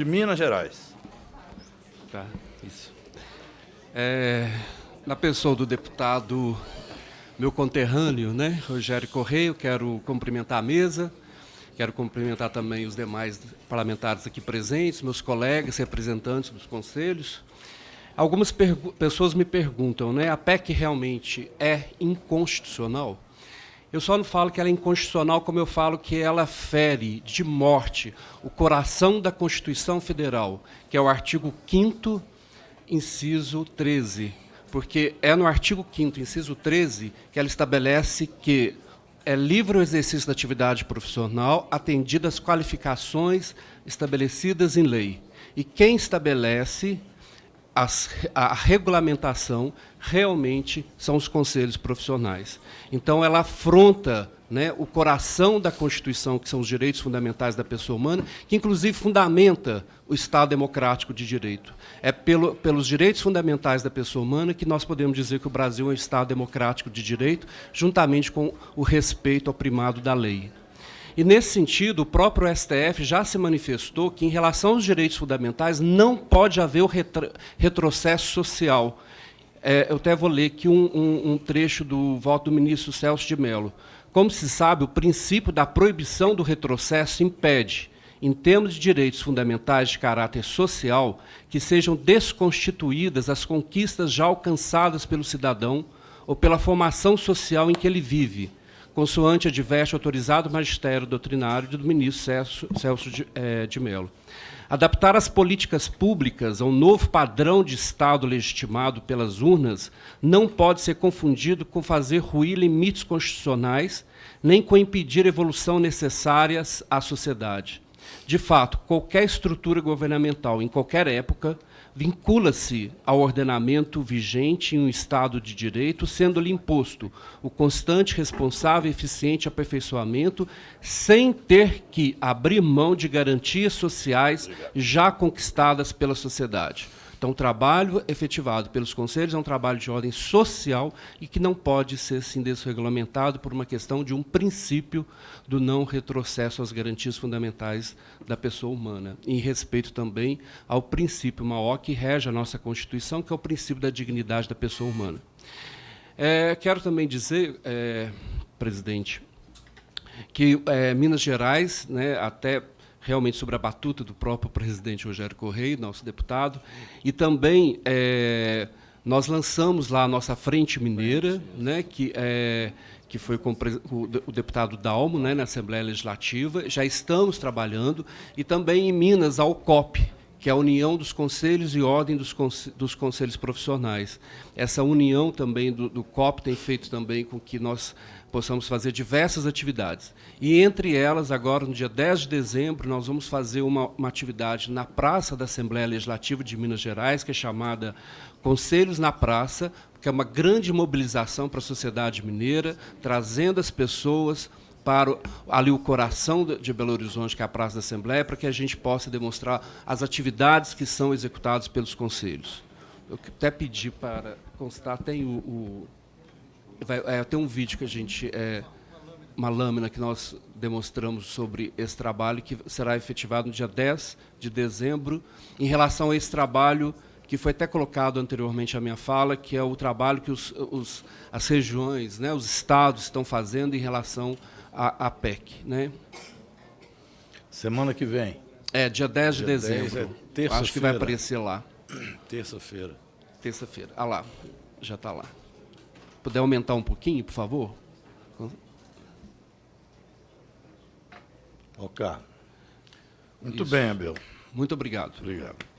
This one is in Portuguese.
de Minas Gerais. Tá, isso. É, na pessoa do deputado, meu conterrâneo, né, Rogério Correia, quero cumprimentar a mesa, quero cumprimentar também os demais parlamentares aqui presentes, meus colegas, representantes dos conselhos. Algumas pessoas me perguntam, né, a PEC realmente é inconstitucional? Eu só não falo que ela é inconstitucional, como eu falo que ela fere de morte o coração da Constituição Federal, que é o artigo 5 inciso 13. Porque é no artigo 5 inciso 13, que ela estabelece que é livre o exercício da atividade profissional, atendidas as qualificações estabelecidas em lei. E quem estabelece as, a regulamentação realmente são os conselhos profissionais. Então, ela afronta né, o coração da Constituição, que são os direitos fundamentais da pessoa humana, que inclusive fundamenta o Estado democrático de direito. É pelo, pelos direitos fundamentais da pessoa humana que nós podemos dizer que o Brasil é um Estado democrático de direito, juntamente com o respeito ao primado da lei. E, nesse sentido, o próprio STF já se manifestou que, em relação aos direitos fundamentais, não pode haver o retro retrocesso social. É, eu até vou ler aqui um, um, um trecho do voto do ministro Celso de Mello. Como se sabe, o princípio da proibição do retrocesso impede, em termos de direitos fundamentais de caráter social, que sejam desconstituídas as conquistas já alcançadas pelo cidadão ou pela formação social em que ele vive, consoante adverte autorizado magistério doutrinário do ministro Celso, de, é, de Mello. Adaptar as políticas públicas ao novo padrão de Estado legitimado pelas urnas não pode ser confundido com fazer ruir limites constitucionais, nem com impedir evolução necessárias à sociedade. De fato, qualquer estrutura governamental, em qualquer época, vincula-se ao ordenamento vigente em um Estado de Direito, sendo-lhe imposto o constante, responsável e eficiente aperfeiçoamento, sem ter que abrir mão de garantias sociais já conquistadas pela sociedade. Então, o trabalho efetivado pelos conselhos é um trabalho de ordem social e que não pode ser assim, desregulamentado por uma questão de um princípio do não retrocesso às garantias fundamentais da pessoa humana, em respeito também ao princípio maior que rege a nossa Constituição, que é o princípio da dignidade da pessoa humana. É, quero também dizer, é, presidente, que é, Minas Gerais, né, até realmente sobre a batuta do próprio presidente Rogério Correia, nosso deputado, e também é, nós lançamos lá a nossa Frente Mineira, né, que, é, que foi com o deputado Dalmo né, na Assembleia Legislativa, já estamos trabalhando, e também em Minas, a UCOP, que é a união dos conselhos e ordem dos, dos conselhos profissionais. Essa união também do, do COP tem feito também com que nós possamos fazer diversas atividades. E entre elas, agora, no dia 10 de dezembro, nós vamos fazer uma, uma atividade na Praça da Assembleia Legislativa de Minas Gerais, que é chamada Conselhos na Praça, que é uma grande mobilização para a sociedade mineira, trazendo as pessoas para ali o coração de Belo Horizonte, que é a Praça da Assembleia, para que a gente possa demonstrar as atividades que são executadas pelos conselhos. Eu até pedi para constar, tem o, o vai, é, tem um vídeo que a gente é, uma lâmina que nós demonstramos sobre esse trabalho que será efetivado no dia 10 de dezembro em relação a esse trabalho que foi até colocado anteriormente à minha fala, que é o trabalho que os, os, as regiões, né, os estados estão fazendo em relação à, à PEC. Né? Semana que vem. É, dia 10 dia de dezembro. 10 é Acho que vai aparecer lá. Terça-feira. Terça-feira. Ah lá, já está lá. Puder aumentar um pouquinho, por favor? Ok. Muito Isso. bem, Abel. Muito obrigado. Obrigado.